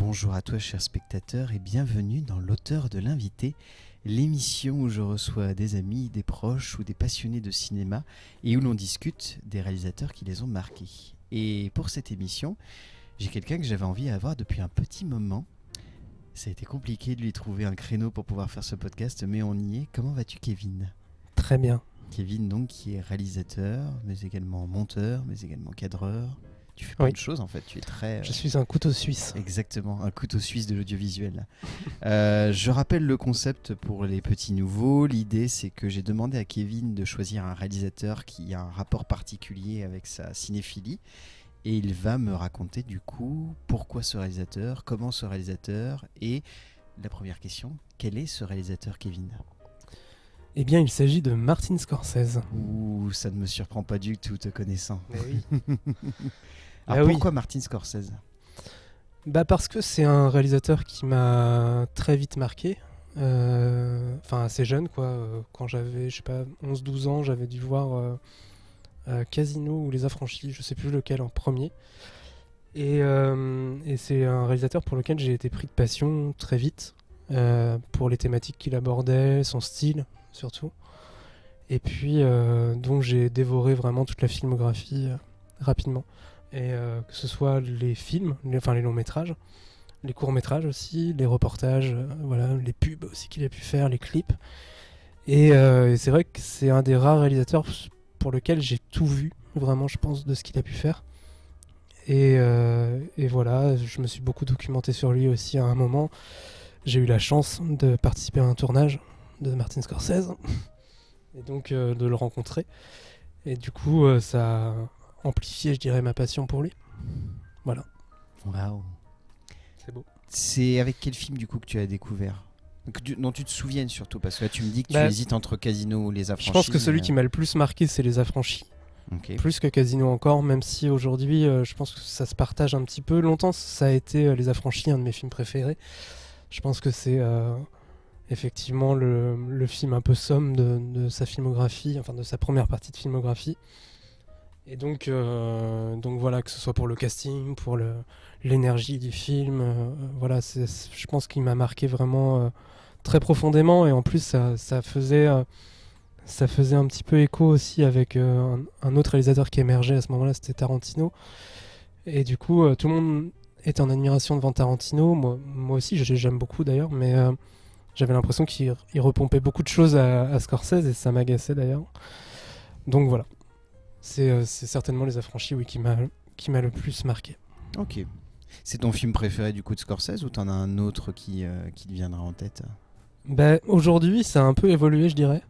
Bonjour à toi chers spectateurs et bienvenue dans l'auteur de l'invité, l'émission où je reçois des amis, des proches ou des passionnés de cinéma et où l'on discute des réalisateurs qui les ont marqués. Et pour cette émission, j'ai quelqu'un que j'avais envie d'avoir depuis un petit moment. Ça a été compliqué de lui trouver un créneau pour pouvoir faire ce podcast, mais on y est. Comment vas-tu Kevin? Très bien. Kevin donc qui est réalisateur, mais également monteur, mais également cadreur. Tu fais plein Oui. de choses en fait, tu es très... Je suis un couteau suisse. Exactement, un couteau suisse de l'audiovisuel. Euh, je rappelle le concept pour les petits nouveaux. L'idée, c'est que j'ai demandé à Kevin de choisir un réalisateur qui a un rapport particulier avec sa cinéphilie. Et il va me raconter du coup pourquoi ce réalisateur, comment ce réalisateur et la première question, quel est ce réalisateur Kevin? Eh bien, il s'agit de Martin Scorsese. Ouh, ça ne me surprend pas du tout te connaissant. oui. Alors Ah oui. pourquoi Martin Scorsese? Bah parce que c'est un réalisateur qui m'a très vite marqué. Euh, Enfin, assez jeune, quoi. Euh, Quand j'avais, je sais pas, 11-12 ans, j'avais dû voir euh, euh, Casino ou Les Affranchis, je sais plus lequel en premier. Et, euh, et c'est un réalisateur pour lequel j'ai été pris de passion très vite, euh, pour les thématiques qu'il abordait, son style surtout. Et puis, euh, donc j'ai dévoré vraiment toute la filmographie euh, rapidement. Et euh, que ce soit les films, enfin les longs métrages, les courts métrages aussi, les reportages, euh, voilà, les pubs aussi qu'il a pu faire, les clips. Et, euh, c'est vrai que c'est un des rares réalisateurs pour lequel j'ai tout vu, vraiment, je pense, de ce qu'il a pu faire. Et, voilà, je me suis beaucoup documenté sur lui aussi à un moment. J'ai eu la chance de participer à un tournage de Martin Scorsese et donc de le rencontrer. Et du coup, ça a amplifié, je dirais, ma passion pour lui. Waouh C'est beau. C'est avec quel film du coup que tu as découvert? Que tu- dont tu te souviennes surtout parce que là tu me dis que Bah, tu hésites entre Casino ou Les Affranchis. Je pense que celui qui m'a le plus marqué, c'est Les Affranchis. euh. Plus que Casino encore, même si aujourd'hui, euh, je pense que ça se partage un petit peu. Longtemps, ça a été euh, Les Affranchis, un de mes films préférés. Je pense que c'est euh, effectivement le, le film un peu somme de, de sa filmographie, enfin de sa première partie de filmographie. Et donc, euh, donc voilà, que ce soit pour le casting, pour l'énergie du film, euh, voilà, je pense qu'il m'a marqué vraiment euh, très profondément. Et en plus, ça, ça faisait, ça faisait un petit peu écho aussi avec un, autre réalisateur qui émergeait à ce moment-là, c'était Tarantino. Et du coup, tout le monde était en admiration devant Tarantino. Moi, moi aussi, j'ai- j'aime beaucoup d'ailleurs, mais j'avais l'impression qu'il il repompait beaucoup de choses à, à Scorsese et ça m'agaçait d'ailleurs. Donc voilà. C'est euh, c'est certainement Les Affranchis oui, qui m'a le plus marqué. Ok. C'est ton film préféré du coup de Scorsese ou t'en as un autre qui, euh, qui te viendra en tête? Ben, Aujourd'hui, ça a un peu évolué, je dirais.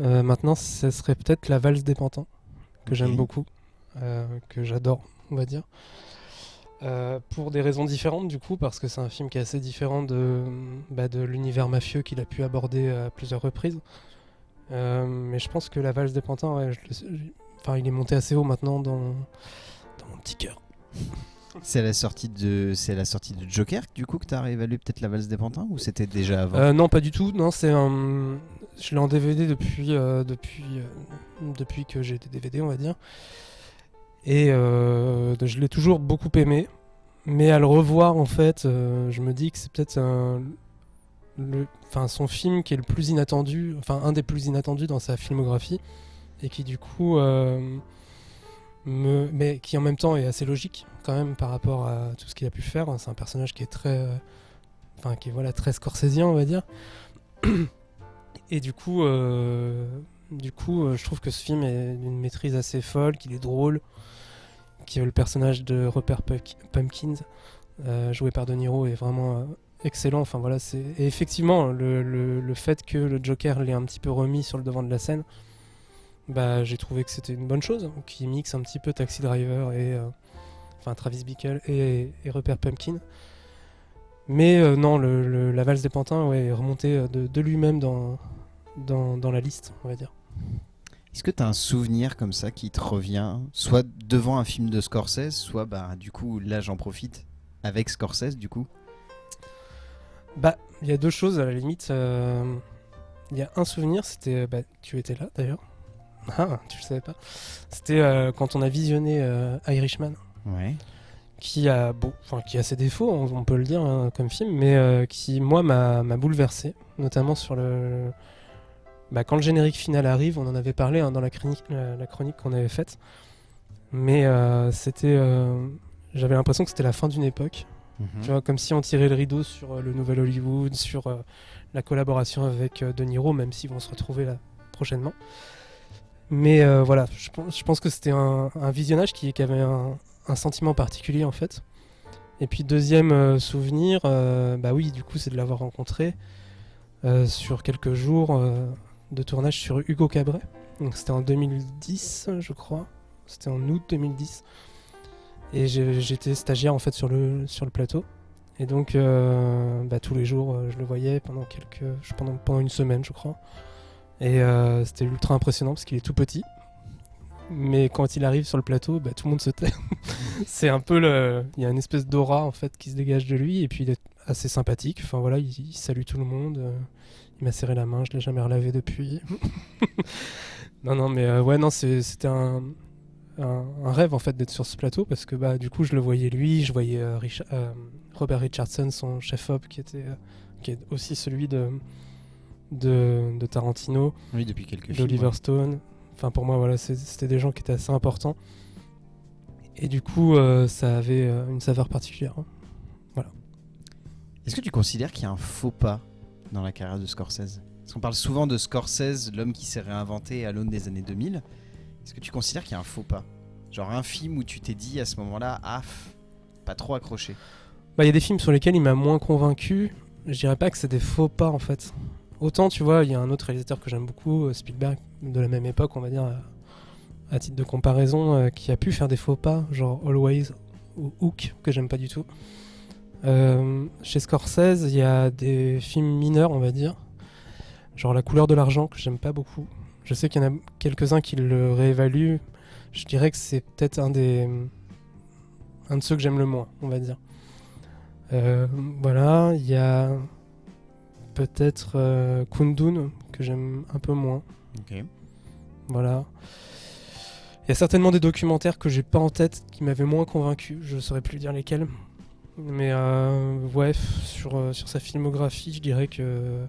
Euh, maintenant, ce serait peut-être La Valse des Pantins, que j'aime beaucoup, euh, que j'adore, on va dire. Euh, pour des raisons différentes, du coup, parce que c'est un film qui est assez différent de, bah, de l'univers mafieux qu'il a pu aborder à plusieurs reprises. Mais je pense que La Valse des Pantins, ouais, je le- je- enfin, il est monté assez haut maintenant dans, dans mon petit cœur. C'est la sortie de c'est la sortie de Joker du coup que t'as réévalué peut-être la valse des pantins ou c'était déjà avant? Euh, non, pas du tout. Non, c'est un. Je l'ai en DVD depuis euh, depuis euh, depuis que j'ai des DVD, on va dire. Et je l'ai toujours beaucoup aimé, mais à le revoir, en fait, je me dis que c'est peut-être un. Le, enfin, son film qui est le plus inattendu, enfin un des plus inattendus dans sa filmographie, et qui du coup, euh, mais qui en même temps est assez logique quand même par rapport à tout ce qu'il a pu faire. C'est un personnage qui est très, euh, enfin qui est voilà très scorsésien, on va dire. Et du coup, euh, du coup, je trouve que ce film est d'une maîtrise assez folle, qu'il est drôle, que le personnage de Rupert Pump- Pumpkins, joué par De Niro, est vraiment excellent. Enfin voilà, c'est et effectivement le- le fait que le Joker l'ait un petit peu remis sur le devant de la scène, bah j'ai trouvé que c'était une bonne chose, qui mixe un petit peu Taxi Driver et euh, enfin Travis Bickle et, et Rupert Pumpkin. Mais euh, non, le, le- la valse des pantins ouais, est remontée euh, de, de lui-même dans, dans, dans la liste, on va dire. Est-ce que t'as un souvenir comme ça qui te revient soit devant un film de Scorsese soit bah du coup là j'en profite avec Scorsese du coup? Bah, il y a deux choses à la limite. euh, Il y a un souvenir, c'était. Bah, tu étais là d'ailleurs. Ah, tu le savais pas. C'était euh, quand on a visionné euh, Irishman, Ouais. qui a, beau, enfin, qui a ses défauts, on, on peut le dire hein, comme film, mais euh, qui, moi, m'a bouleversé, notamment sur le. Bah, quand le générique final arrive, on en avait parlé hein, dans la chronique, la, la chronique qu'on avait faite, mais c'était. J'avais l'impression que c'était la fin d'une époque. Mhm. Tu vois, comme si on tirait le rideau sur euh, le nouvel Hollywood, sur euh, la collaboration avec euh, De Niro, même s'ils vont se retrouver là prochainement. Mais euh, voilà, je, pense- que c'était un, visionnage qui, avait un, sentiment particulier en fait. Et puis deuxième euh, souvenir, euh, bah oui, du coup, c'est de l'avoir rencontré sur quelques jours de tournage sur Hugo Cabret. Donc c'était en 2010, je crois. C'était en août 2010. Et j'étais stagiaire en fait sur le, plateau. Et donc bah, tous les jours, je le voyais pendant quelques, pendant une semaine, je crois. Et euh, c'était ultra impressionnant parce qu'il est tout petit. Mais quand il arrive sur le plateau, bah, tout le monde se tait. c'est un peu. Il y a une espèce d'aura en fait qui se dégage de lui et puis il est assez sympathique. Enfin voilà, il, salue tout le monde. euh, il m'a serré la main, je l'ai jamais relavé depuis. non non mais euh, ouais non c'était un, rêve en fait d'être sur ce plateau parce que bah du coup je le voyais lui, je voyais euh, Robert Richardson, son chef op qui était qui est aussi celui de de, de Tarantino Oui, depuis quelques films. d'Oliver ouais. Stone. Enfin, pour moi, voilà, c'était des gens qui étaient assez importants. Et du coup, euh, ça avait euh, une saveur particulière. hein. Est-ce que tu considères qu'il y a un faux pas dans la carrière de Scorsese? Parce qu'on parle souvent de Scorsese, l'homme qui s'est réinventé à l'aune des années 2000. Est-ce que tu considères qu'il y a un faux pas? Genre un film où tu t'es dit à ce moment-là, ah, pas trop accroché. Bah, il y a des films sur lesquels il m'a moins convaincu. Je dirais pas que c'est des faux pas, en fait. Autant, tu vois, il y a un autre réalisateur que j'aime beaucoup, euh, Spielberg, de la même époque, on va dire, à, titre de comparaison, euh, qui a pu faire des faux pas, genre Always ou Hook, que j'aime pas du tout. Euh, chez Scorsese, il y a des films mineurs, on va dire, genre La couleur de l'argent, que j'aime pas beaucoup. Je sais qu'il y en a quelques-uns qui le réévaluent. Je dirais que c'est peut-être un des. un de ceux que j'aime le moins, on va dire. Voilà, il y a peut-être euh, Kundun, que j'aime un peu moins. Ok. Voilà. Il y a certainement des documentaires que j'ai pas en tête qui m'avaient moins convaincu. Je saurais plus dire lesquels. Mais euh, ouais, sur, euh, sur sa filmographie, je dirais que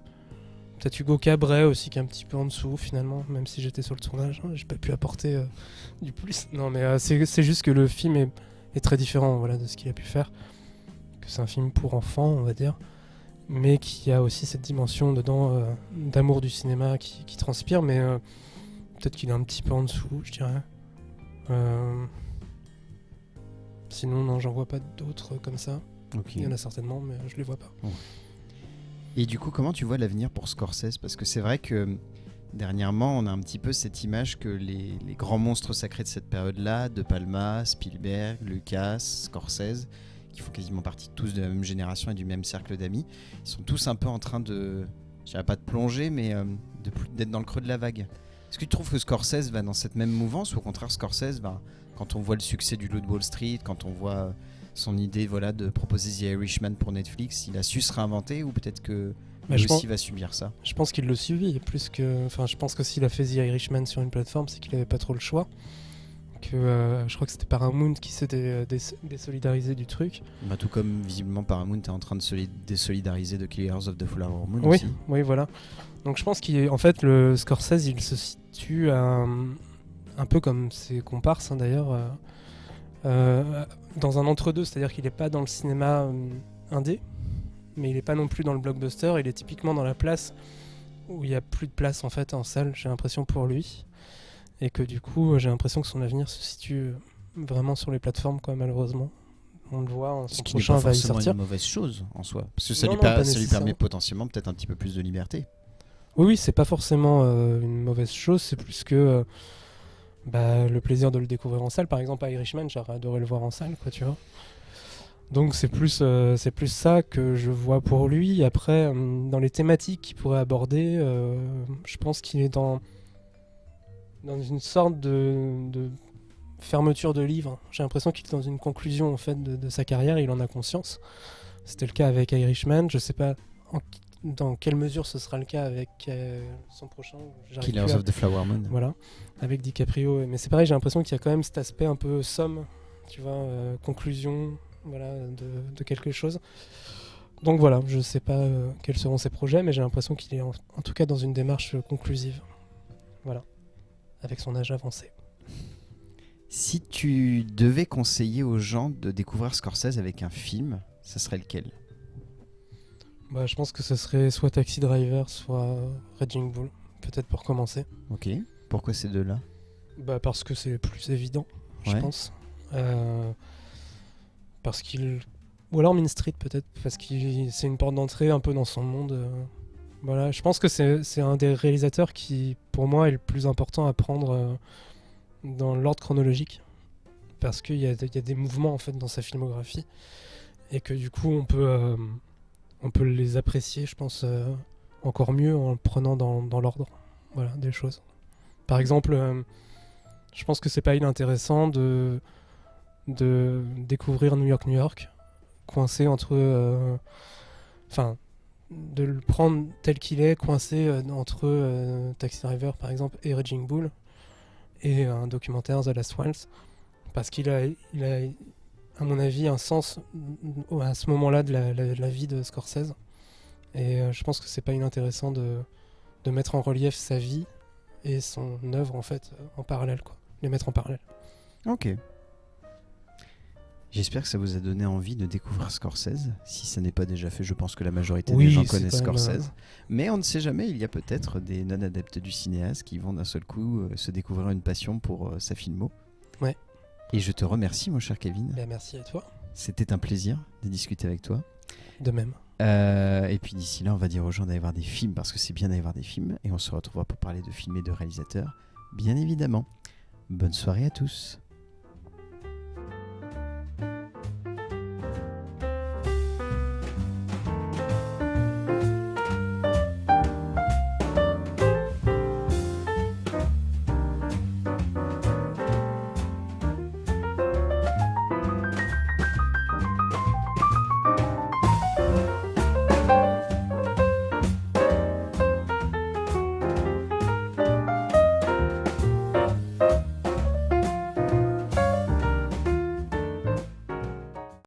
peut-être Hugo Cabret aussi qui est un petit peu en dessous finalement, même si j'étais sur le tournage, hein, j'ai pas pu apporter euh, du plus. Non, mais euh, c'est c'est juste que le film est, est très différent voilà, de ce qu'il a pu faire. Que c'est un film pour enfants, on va dire, mais qui a aussi cette dimension dedans euh, d'amour du cinéma qui, qui transpire, mais euh, peut-être qu'il est un petit peu en dessous, je dirais. Euh, Sinon, non, j'en vois pas d'autres comme ça. Il y en a certainement, mais je les vois pas. Et du coup, comment tu vois l'avenir pour Scorsese? Parce que c'est vrai que dernièrement, on a un petit peu cette image que les, les grands monstres sacrés de cette période-là, De Palma, Spielberg, Lucas, Scorsese, qui font quasiment partie tous de la même génération et du même cercle d'amis, ils sont tous un peu en train de, je dirais pas de plonger, mais euh, d'être dans le creux de la vague. Est-ce que tu trouves que Scorsese va dans cette même mouvance ou au contraire Scorsese, quand on voit le succès du Loup de Wall Street, quand on voit euh, son idée voilà, de proposer The Irishman pour Netflix, il a su se réinventer ou peut-être que lui je, pense, aussi va subir ça? Je pense qu'il le suivit plus que. Enfin, je pense que s'il a fait The Irishman sur une plateforme, c'est qu'il avait pas trop le choix. Que euh, je crois que c'était Paramount qui s'était euh, dés- désolidarisé du truc. bah, Tout comme visiblement Paramount est en train de se li- désolidariser de Killers of the Flower Moon Oui, aussi. oui, voilà. Donc je pense qu'en fait, le Scorsese, il se situe à un, peu comme ses comparses hein, d'ailleurs, euh, euh, dans un entre-deux, c'est-à-dire qu'il n'est pas dans le cinéma indé, mais il n'est pas non plus dans le blockbuster, il est typiquement dans la place où il n'y a plus de place en fait en salle, j'ai l'impression pour lui. Et que du coup, j'ai l'impression que son avenir se situe vraiment sur les plateformes, quoi, malheureusement. On le voit, en Ce son qui prochain pas va y forcément sortir. une mauvaise chose en soi. Parce que ça, Non, lui, non, per- pas ça lui nécessairement. permet potentiellement peut-être un petit peu plus de liberté. Oui, oui, c'est pas forcément euh, une mauvaise chose, c'est plus que euh, bah, le plaisir de le découvrir en salle. Par exemple, à Irishman, j'aurais adoré le voir en salle, quoi, tu vois. Donc c'est plus, euh, c'est plus ça que je vois pour lui. Après, euh, dans les thématiques qu'il pourrait aborder, euh, je pense qu'il est dans, dans une sorte de, de fermeture de livre. J'ai l'impression qu'il est dans une conclusion en fait de, de sa carrière, il en a conscience. C'était le cas avec Irishman, je sais pas en- dans quelle mesure ce sera le cas avec euh, son prochain. Killers of the Flower Moon. Voilà, avec DiCaprio. Mais c'est pareil, j'ai l'impression qu'il y a quand même cet aspect un peu somme, tu vois, euh, conclusion voilà, de, de quelque chose. Donc voilà, je sais pas euh, quels seront ses projets, mais j'ai l'impression qu'il est en, en tout cas dans une démarche conclusive. Voilà, avec son âge avancé. Si tu devais conseiller aux gens de découvrir Scorsese avec un film, ça serait lequel? Bah, je pense que ce serait soit Taxi Driver, soit Raging Bull, peut-être pour commencer. Ok. Pourquoi ces deux-là? Bah, parce que c'est plus évident, je pense. Euh, parce qu'il. Ou alors Mean Street, peut-être, parce que c'est une porte d'entrée un peu dans son monde. euh. Voilà, je pense que c'est un des réalisateurs qui, pour moi, est le plus important à prendre euh, dans l'ordre chronologique. Parce qu'il y, y a des mouvements, en fait, dans sa filmographie. Et que, du coup, on peut, euh, on peut les apprécier, je pense, euh, encore mieux en le prenant dans, dans l'ordre voilà, des choses. Par exemple, je pense que c'est pas inintéressant de, de découvrir New York, New York, coincé entre. Enfin, de le prendre tel qu'il est, coincé euh, entre euh, Taxi Driver par exemple et Raging Bull, et un documentaire The Last Waltz, parce qu'il a, à mon avis, un sens mm, à ce moment-là de la, vie de Scorsese. Et euh, je pense que c'est pas inintéressant de, de mettre en relief sa vie et son œuvre en fait en parallèle, quoi. Les mettre en parallèle. Ok. J'espère que ça vous a donné envie de découvrir Scorsese. Si ça n'est pas déjà fait, je pense que la majorité Oui, des gens connaissent même, Scorsese. Mais on ne sait jamais, il y a peut-être des non-adeptes du cinéaste qui vont d'un seul coup euh, se découvrir une passion pour euh, sa filmo. Ouais. Et je te remercie, mon cher Kevin. Ben, merci à toi. C'était un plaisir de discuter avec toi. De même. Euh, et puis d'ici là, on va dire aux gens d'aller voir des films parce que c'est bien d'aller voir des films. Et on se retrouvera pour parler de films et de réalisateurs, bien évidemment. Bonne soirée à tous.